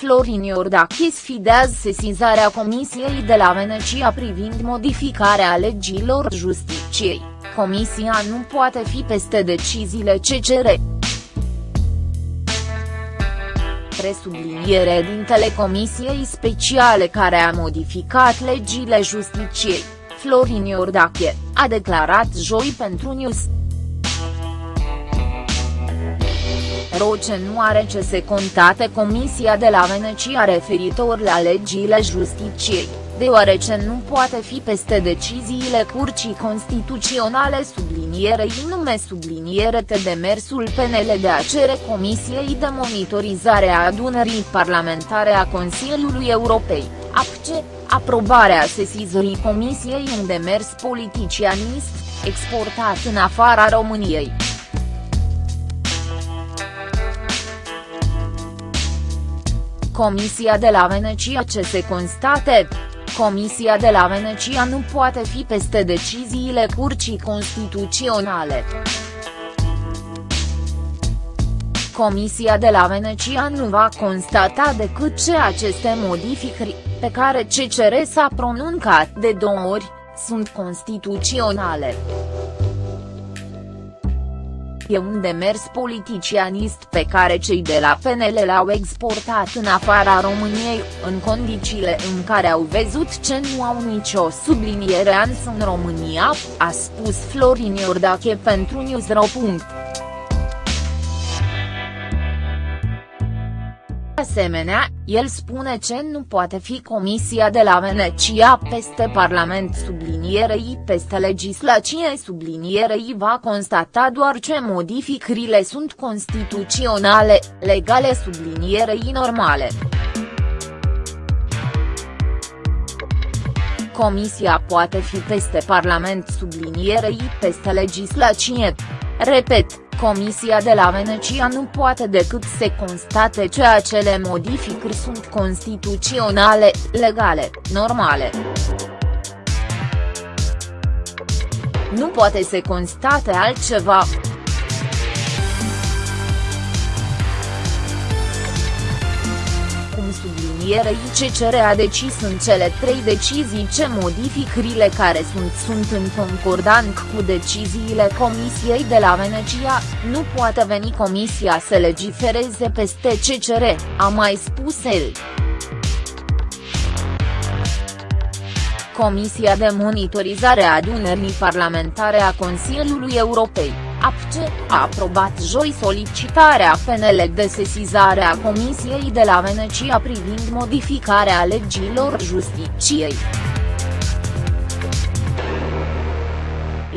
Florin Iordache sfidează sesizarea Comisiei de la Venecia privind modificarea legilor justiciei, Comisia nu poate fi peste deciziile CCR. Presubliniere din Telecomisiei Speciale care a modificat legile justiciei, Florin Iordache, a declarat joi pentru News. Roce nu are ce se contate Comisia de la Venecia referitor la legile justiciei, deoarece nu poate fi peste deciziile Curții Constituționale sublinierei nume subliniere de demersul PNL de a cere Comisiei de monitorizare a adunării parlamentare a Consiliului Europei, APCE, aprobarea sesizării Comisiei un demers politicianist, exportat în afara României. Comisia de la Venecia ce se constate, Comisia de la Venecia nu poate fi peste deciziile Curții Constituționale. Comisia de la Venecia nu va constata decât ce aceste modificări, pe care CCR s-a pronuncat de două ori, sunt constituționale e un demers politicianist pe care cei de la PNL l-au exportat în afara României, în condițiile în care au văzut ce nu au nicio subliniere ans în România, a spus Florin Iordache pentru Newsro. Asemenea, el spune ce nu poate fi Comisia de la Venecia peste Parlament sublinierei peste legislație sublinierei va constata doar ce modificările sunt constituționale, legale sublinierei normale. Comisia poate fi peste Parlament sublinierei peste legislație. Repet, Comisia de la Venecia nu poate decât să constate ce acele modificări sunt constituționale, legale, normale. Nu poate să constate altceva. Sublinierei CCR a decis în cele trei decizii ce modificările care sunt sunt în concordant cu deciziile Comisiei de la Venecia, nu poate veni Comisia să legifereze peste CCR, a mai spus el. Comisia de monitorizare a adunării parlamentare a Consiliului Europei APCE, a aprobat joi solicitarea PNL de sesizare a Comisiei de la Venecia privind modificarea legilor justiciei.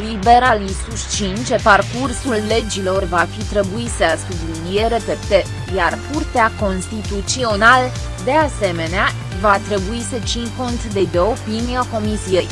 Liberalii susțin ce parcursul legilor va fi trebuit să subliniere pe iar Curtea Constituțional, de asemenea, va trebui să țin cont de, de opinia Comisiei.